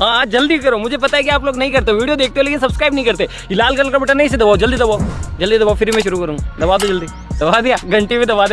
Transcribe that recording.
हाँ जल्दी करो। मुझे पता है कि आप लोग नहीं करते, वीडियो देखते हो, लेकिन सब्सक्राइब नहीं करते। लाल कलर का बटन नहीं से दबाओ, जल्दी दबाओ जल्दी दबाओ, फिर मैं शुरू करूँ। दबा दो जल्दी। दबा दिया, घंटे में दबा